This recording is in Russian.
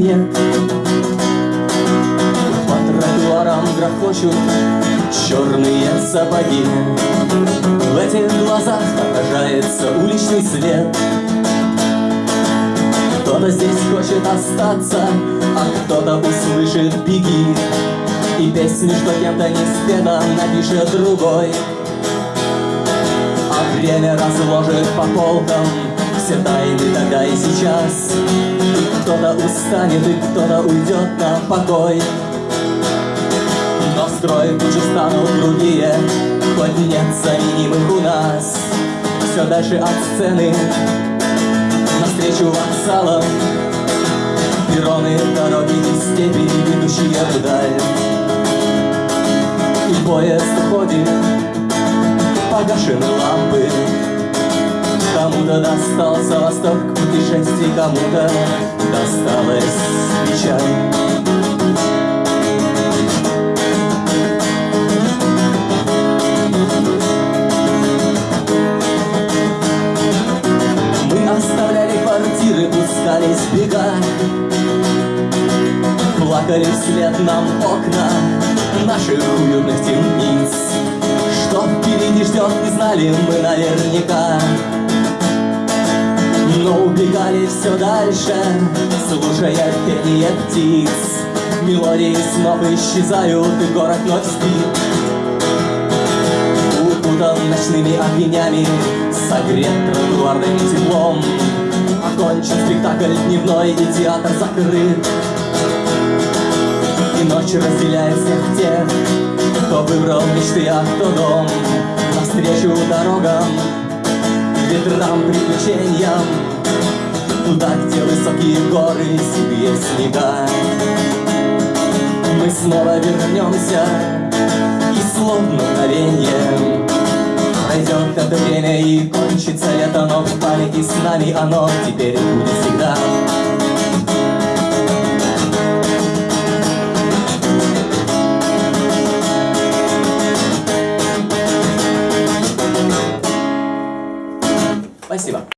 нет. По тротуарам грохочут черные сапоги. В этих глазах отражается уличный свет. Кто-то здесь хочет остаться, а кто-то услышит беги И песню, что кем-то не спета, напишет другой. А время разложит по полкам все тайны тогда и сейчас. Кто-то устанет, и кто-то уйдет на покой. Но строй тут станут другие Хоть нет заменимых у нас. Все дальше от сцены Навстречу вокзалам. Перроны, дороги и степи, ведущие вдаль. И поезд уходит Погашены лампы Кому-то достался восток путешествий, кому-то досталась печаль. Мы оставляли квартиры, пускались бега. Плакали вслед нам окна наших уютных темниц. Что впереди ждет, не знали мы наверняка но убегали все дальше, слушая пение птиц. Мелодии снов исчезают, и город вновь спит. Укутан ночными огнями, согрет тротуарным теплом. Окончен спектакль дневной, и театр закрыт. И ночь разделяет всех тех, кто выбрал мечты, а кто дом. Навстречу дорогам ветрам, приключениям. Туда, где высокие горы, седые снега. Мы снова вернемся И словно мгновенье Пройдет это время и кончится лето Но в памяти с нами оно теперь будет всегда Спасибо.